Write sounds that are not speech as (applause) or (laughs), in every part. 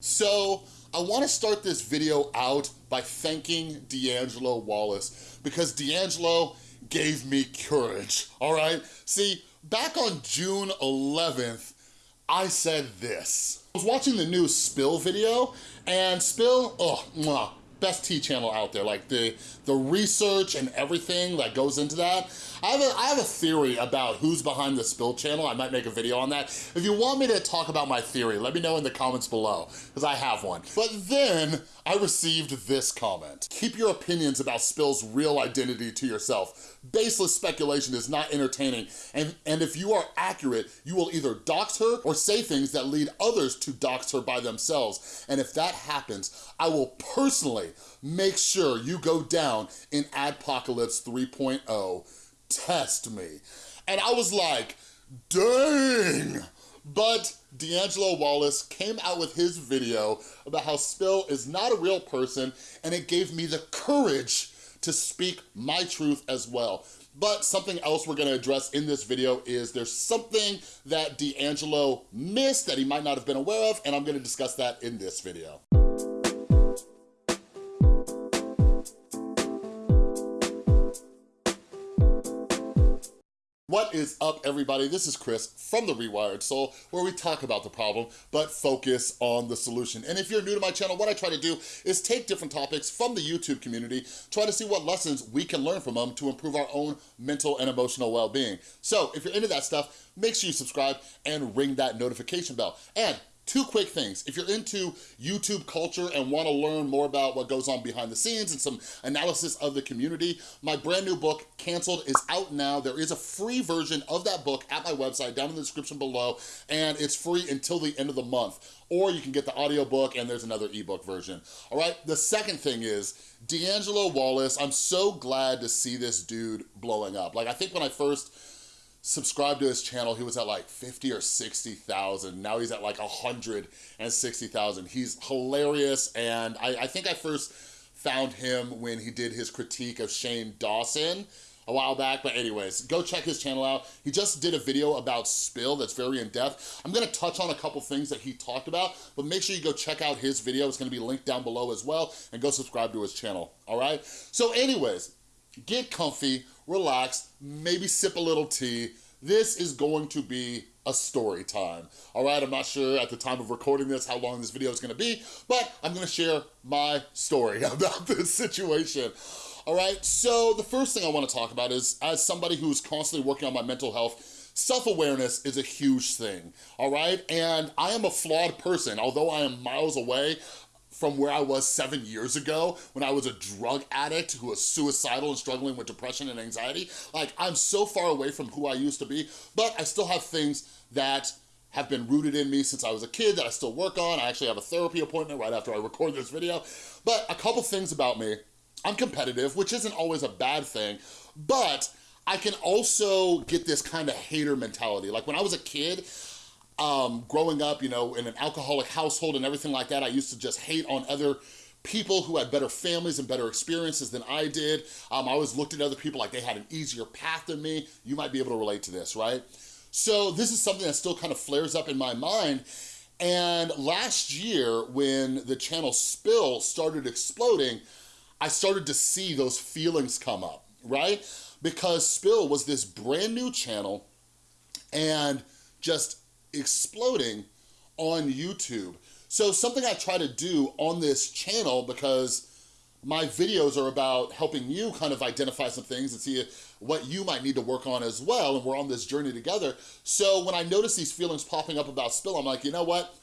So I wanna start this video out by thanking D'Angelo Wallace because D'Angelo gave me courage, all right? See, back on June 11th, I said this. I was watching the new Spill video and Spill, oh, mwah, best tea channel out there. Like the, the research and everything that goes into that. I have, a, I have a theory about who's behind the Spill channel. I might make a video on that. If you want me to talk about my theory, let me know in the comments below, because I have one. But then I received this comment. Keep your opinions about Spill's real identity to yourself. Baseless speculation is not entertaining, and, and if you are accurate, you will either dox her or say things that lead others to dox her by themselves. And if that happens, I will personally make sure you go down in Adpocalypse 3.0 test me. And I was like, dang. But D'Angelo Wallace came out with his video about how Spill is not a real person and it gave me the courage to speak my truth as well. But something else we're gonna address in this video is there's something that D'Angelo missed that he might not have been aware of, and I'm gonna discuss that in this video. What is up, everybody? This is Chris from The Rewired Soul, where we talk about the problem, but focus on the solution. And if you're new to my channel, what I try to do is take different topics from the YouTube community, try to see what lessons we can learn from them to improve our own mental and emotional well-being. So if you're into that stuff, make sure you subscribe and ring that notification bell. And Two quick things. If you're into YouTube culture and wanna learn more about what goes on behind the scenes and some analysis of the community, my brand new book, Canceled, is out now. There is a free version of that book at my website down in the description below, and it's free until the end of the month. Or you can get the audiobook and there's another ebook version. All right, the second thing is, D'Angelo Wallace, I'm so glad to see this dude blowing up. Like I think when I first subscribed to his channel, he was at like 50 or 60,000. Now he's at like 160,000. He's hilarious. And I, I think I first found him when he did his critique of Shane Dawson a while back, but anyways, go check his channel out. He just did a video about Spill that's very in-depth. I'm gonna touch on a couple things that he talked about, but make sure you go check out his video. It's gonna be linked down below as well, and go subscribe to his channel, all right? So anyways, get comfy, relax, maybe sip a little tea. This is going to be a story time. All right, I'm not sure at the time of recording this how long this video is gonna be, but I'm gonna share my story (laughs) about this situation. All right, so the first thing I wanna talk about is, as somebody who's constantly working on my mental health, self-awareness is a huge thing, all right? And I am a flawed person, although I am miles away, from where I was seven years ago when I was a drug addict who was suicidal and struggling with depression and anxiety. Like, I'm so far away from who I used to be, but I still have things that have been rooted in me since I was a kid that I still work on. I actually have a therapy appointment right after I record this video. But a couple things about me. I'm competitive, which isn't always a bad thing, but I can also get this kind of hater mentality. Like when I was a kid, um, growing up, you know, in an alcoholic household and everything like that, I used to just hate on other people who had better families and better experiences than I did. Um, I always looked at other people like they had an easier path than me. You might be able to relate to this, right? So this is something that still kind of flares up in my mind. And last year, when the channel Spill started exploding, I started to see those feelings come up, right? Because Spill was this brand new channel and just exploding on YouTube. So something I try to do on this channel because my videos are about helping you kind of identify some things and see what you might need to work on as well, and we're on this journey together. So when I notice these feelings popping up about Spill, I'm like, you know what?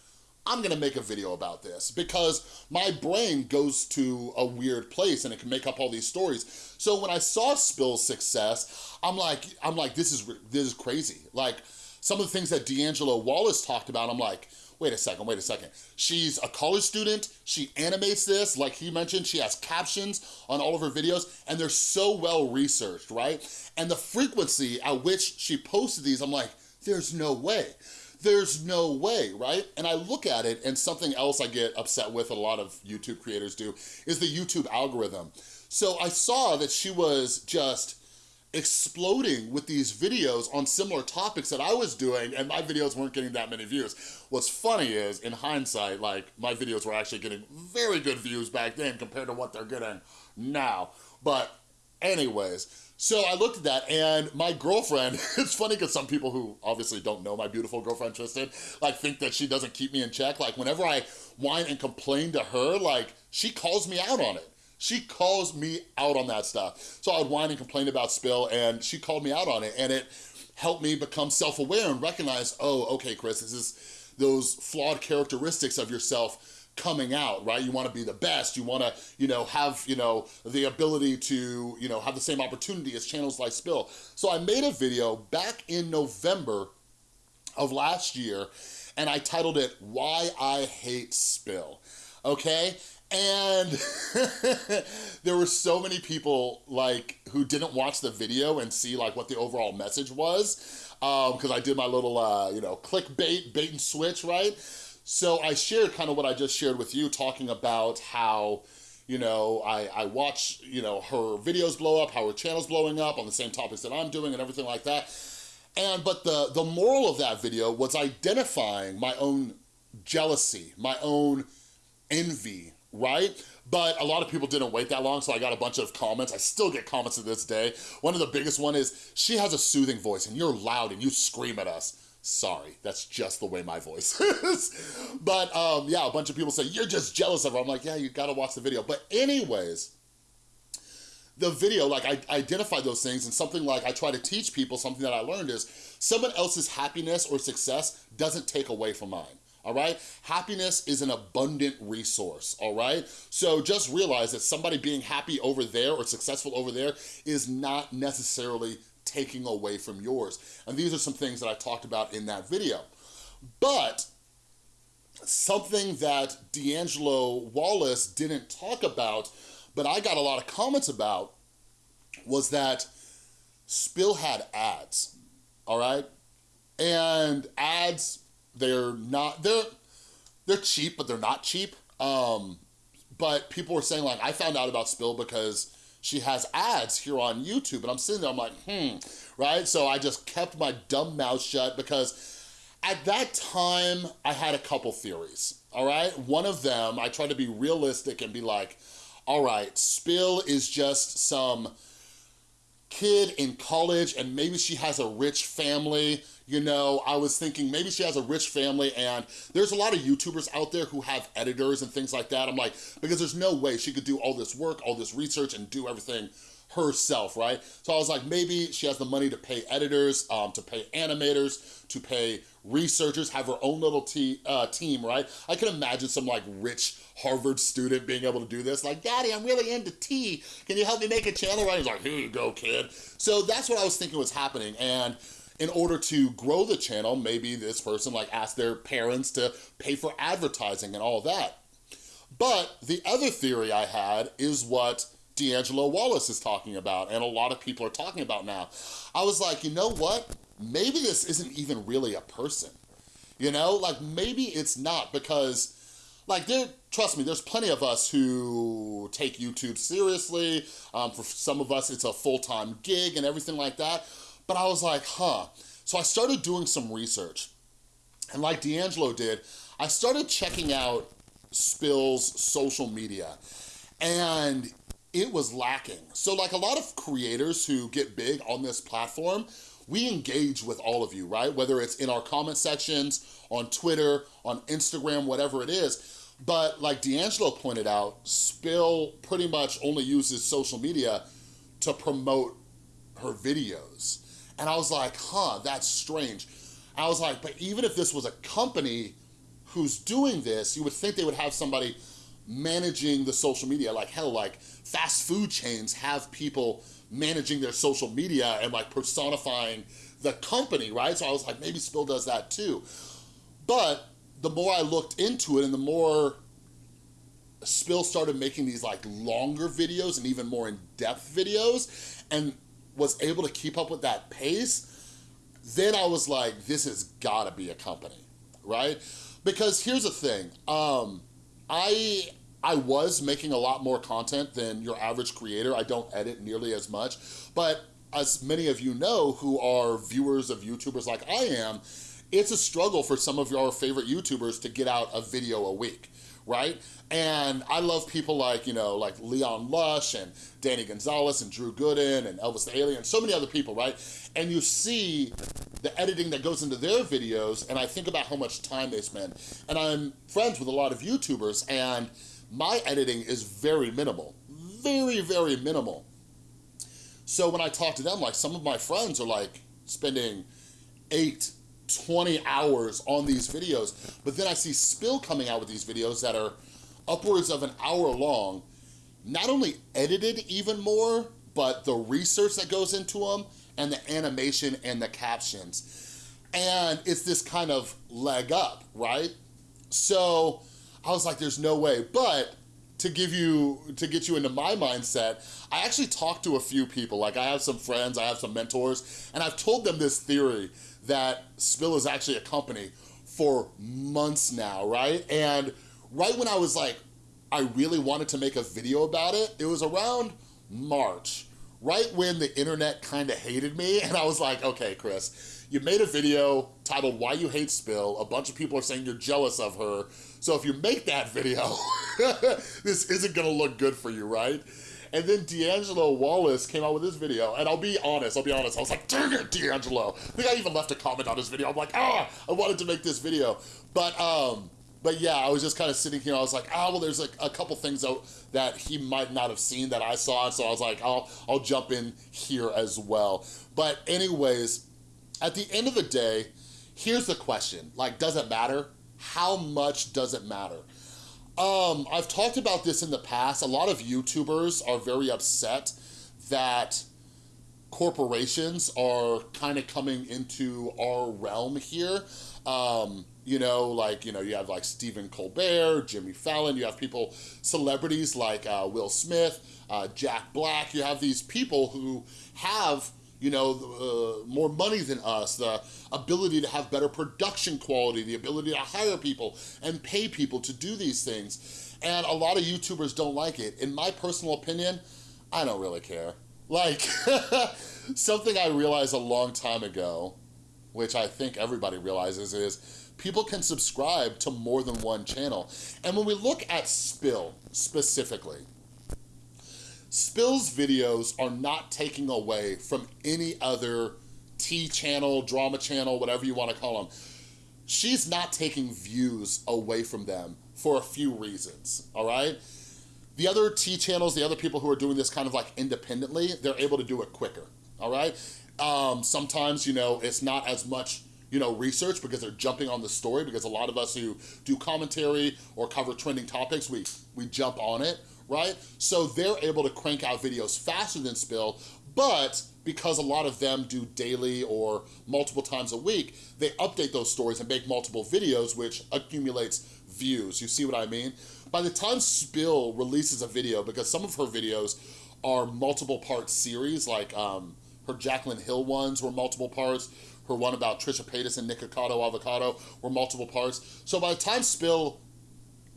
I'm gonna make a video about this because my brain goes to a weird place and it can make up all these stories. So when I saw Spill's success, I'm like, I'm like, this is this is crazy. Like, some of the things that D'Angelo Wallace talked about, I'm like, wait a second, wait a second. She's a college student, she animates this, like he mentioned, she has captions on all of her videos, and they're so well researched, right? And the frequency at which she posted these, I'm like, there's no way. There's no way, right? And I look at it, and something else I get upset with, a lot of YouTube creators do, is the YouTube algorithm. So I saw that she was just exploding with these videos on similar topics that I was doing and my videos weren't getting that many views. What's funny is, in hindsight, like my videos were actually getting very good views back then compared to what they're getting now. But anyways, so I looked at that and my girlfriend, (laughs) it's funny because some people who obviously don't know my beautiful girlfriend Tristan, like think that she doesn't keep me in check. Like whenever I whine and complain to her, like she calls me out on it. She calls me out on that stuff. So I would whine and complain about Spill and she called me out on it and it helped me become self-aware and recognize, oh, okay, Chris, this is those flawed characteristics of yourself coming out, right? You wanna be the best. You wanna, you know, have, you know, the ability to, you know, have the same opportunity as channels like Spill. So I made a video back in November of last year and I titled it, Why I Hate Spill, okay? And (laughs) there were so many people like who didn't watch the video and see like what the overall message was because um, I did my little, uh, you know, clickbait, bait and switch, right? So I shared kind of what I just shared with you talking about how, you know, I, I watch, you know, her videos blow up, how her channel's blowing up on the same topics that I'm doing and everything like that. And, but the, the moral of that video was identifying my own jealousy, my own envy, right? But a lot of people didn't wait that long, so I got a bunch of comments. I still get comments to this day. One of the biggest one is, she has a soothing voice and you're loud and you scream at us. Sorry, that's just the way my voice (laughs) is. but um, yeah, a bunch of people say, you're just jealous of her. I'm like, yeah, you gotta watch the video. But anyways, the video, like I identify those things and something like I try to teach people, something that I learned is someone else's happiness or success doesn't take away from mine all right? Happiness is an abundant resource, all right? So just realize that somebody being happy over there or successful over there is not necessarily taking away from yours. And these are some things that I talked about in that video. But something that D'Angelo Wallace didn't talk about, but I got a lot of comments about, was that Spill had ads, all right? And ads they're not, they're, they're cheap, but they're not cheap. Um, but people were saying like, I found out about Spill because she has ads here on YouTube. And I'm sitting there, I'm like, hmm, right? So I just kept my dumb mouth shut because at that time, I had a couple theories, all right? One of them, I tried to be realistic and be like, all right, Spill is just some kid in college and maybe she has a rich family you know, I was thinking maybe she has a rich family and there's a lot of YouTubers out there who have editors and things like that. I'm like, because there's no way she could do all this work, all this research and do everything herself, right? So I was like, maybe she has the money to pay editors, um, to pay animators, to pay researchers, have her own little uh, team, right? I can imagine some like rich Harvard student being able to do this. Like, daddy, I'm really into tea. Can you help me make a channel? Right? He's like, here you go, kid. So that's what I was thinking was happening. And in order to grow the channel, maybe this person like asked their parents to pay for advertising and all that. But the other theory I had is what D'Angelo Wallace is talking about and a lot of people are talking about now. I was like, you know what? Maybe this isn't even really a person. You know, like maybe it's not because like there, trust me, there's plenty of us who take YouTube seriously. Um, for some of us, it's a full-time gig and everything like that. But I was like, huh. So I started doing some research. And like D'Angelo did, I started checking out Spill's social media. And it was lacking. So like a lot of creators who get big on this platform, we engage with all of you, right? Whether it's in our comment sections, on Twitter, on Instagram, whatever it is. But like D'Angelo pointed out, Spill pretty much only uses social media to promote her videos. And I was like, huh, that's strange. I was like, but even if this was a company who's doing this, you would think they would have somebody managing the social media. Like hell, like fast food chains have people managing their social media and like personifying the company, right? So I was like, maybe Spill does that too. But the more I looked into it and the more Spill started making these like longer videos and even more in-depth videos and was able to keep up with that pace, then I was like, this has gotta be a company, right? Because here's the thing, um, I, I was making a lot more content than your average creator. I don't edit nearly as much, but as many of you know who are viewers of YouTubers like I am, it's a struggle for some of your favorite YouTubers to get out a video a week right? And I love people like, you know, like Leon Lush and Danny Gonzalez and Drew Gooden and Elvis the Alien, so many other people, right? And you see the editing that goes into their videos and I think about how much time they spend. And I'm friends with a lot of YouTubers and my editing is very minimal, very, very minimal. So when I talk to them, like some of my friends are like spending eight, 20 hours on these videos, but then I see Spill coming out with these videos that are upwards of an hour long, not only edited even more, but the research that goes into them and the animation and the captions. And it's this kind of leg up, right? So I was like, there's no way. But to give you, to get you into my mindset, I actually talked to a few people. Like I have some friends, I have some mentors, and I've told them this theory that Spill is actually a company for months now, right? And right when I was like, I really wanted to make a video about it, it was around March, right when the internet kind of hated me. (laughs) And I was like, okay, Chris, you made a video titled Why You Hate Spill. A bunch of people are saying you're jealous of her. So if you make that video, (laughs) this isn't gonna look good for you, right? And then D'Angelo Wallace came out with this video, and I'll be honest, I'll be honest, I was like, dang it, D'Angelo. I think I even left a comment on his video. I'm like, ah, I wanted to make this video. But, um, but yeah, I was just kind of sitting here, I was like, ah, well, there's like a couple things out that he might not have seen that I saw, so I was like, I'll, I'll jump in here as well. But anyways, at the end of the day, here's the question, like, does it matter? How much does it matter? Um, I've talked about this in the past. A lot of YouTubers are very upset that corporations are kind of coming into our realm here. Um, you know, like, you know, you have like Stephen Colbert, Jimmy Fallon, you have people, celebrities like uh, Will Smith, uh, Jack Black, you have these people who have you know, uh, more money than us, the ability to have better production quality, the ability to hire people and pay people to do these things. And a lot of YouTubers don't like it. In my personal opinion, I don't really care. Like, (laughs) something I realized a long time ago, which I think everybody realizes is, people can subscribe to more than one channel. And when we look at Spill specifically, Spill's videos are not taking away from any other tea channel, drama channel, whatever you want to call them. She's not taking views away from them for a few reasons, all right? The other tea channels, the other people who are doing this kind of like independently, they're able to do it quicker, all right? Um, sometimes, you know, it's not as much you know, research because they're jumping on the story because a lot of us who do commentary or cover trending topics, we, we jump on it, right? So they're able to crank out videos faster than Spill, but because a lot of them do daily or multiple times a week, they update those stories and make multiple videos, which accumulates views. You see what I mean? By the time Spill releases a video, because some of her videos are multiple part series, like um, her Jaclyn Hill ones were multiple parts, her one about Trisha Paytas and Nikocado Avocado were multiple parts. So by the time Spill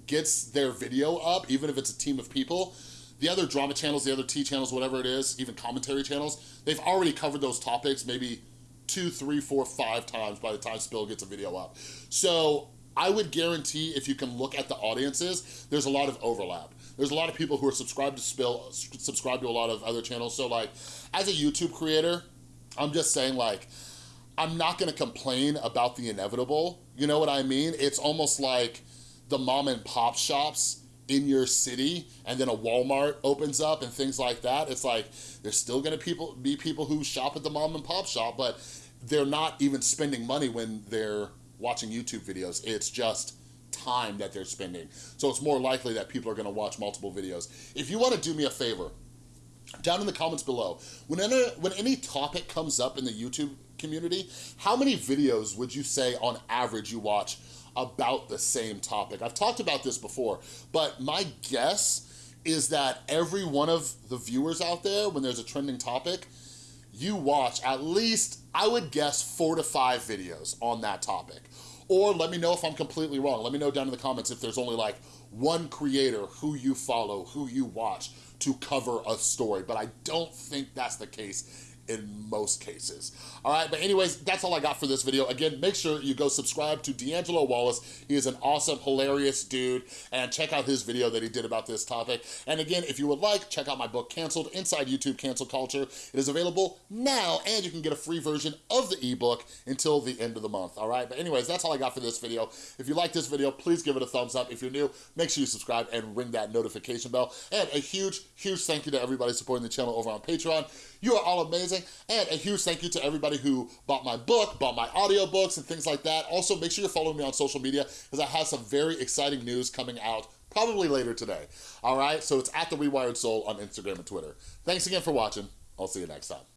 gets their video up, even if it's a team of people, the other drama channels, the other tea channels, whatever it is, even commentary channels, they've already covered those topics maybe two, three, four, five times by the time Spill gets a video up. So I would guarantee if you can look at the audiences, there's a lot of overlap. There's a lot of people who are subscribed to Spill, subscribed to a lot of other channels. So like, as a YouTube creator, I'm just saying like, I'm not gonna complain about the inevitable. You know what I mean? It's almost like, the mom and pop shops in your city and then a Walmart opens up and things like that, it's like there's still gonna people be people who shop at the mom and pop shop, but they're not even spending money when they're watching YouTube videos. It's just time that they're spending. So it's more likely that people are gonna watch multiple videos. If you wanna do me a favor, down in the comments below, when any, when any topic comes up in the YouTube community, how many videos would you say on average you watch about the same topic. I've talked about this before, but my guess is that every one of the viewers out there, when there's a trending topic, you watch at least, I would guess, four to five videos on that topic. Or let me know if I'm completely wrong. Let me know down in the comments if there's only like one creator who you follow, who you watch to cover a story. But I don't think that's the case in most cases. All right, but anyways, that's all I got for this video. Again, make sure you go subscribe to D'Angelo Wallace. He is an awesome, hilarious dude, and check out his video that he did about this topic. And again, if you would like, check out my book, Canceled, Inside YouTube Cancel Culture. It is available now, and you can get a free version of the ebook until the end of the month, all right? But anyways, that's all I got for this video. If you like this video, please give it a thumbs up. If you're new, make sure you subscribe and ring that notification bell. And a huge, huge thank you to everybody supporting the channel over on Patreon. You are all amazing. And a huge thank you to everybody who bought my book, bought my audiobooks and things like that. Also, make sure you're following me on social media because I have some very exciting news coming out probably later today. All right, so it's at The Rewired Soul on Instagram and Twitter. Thanks again for watching. I'll see you next time.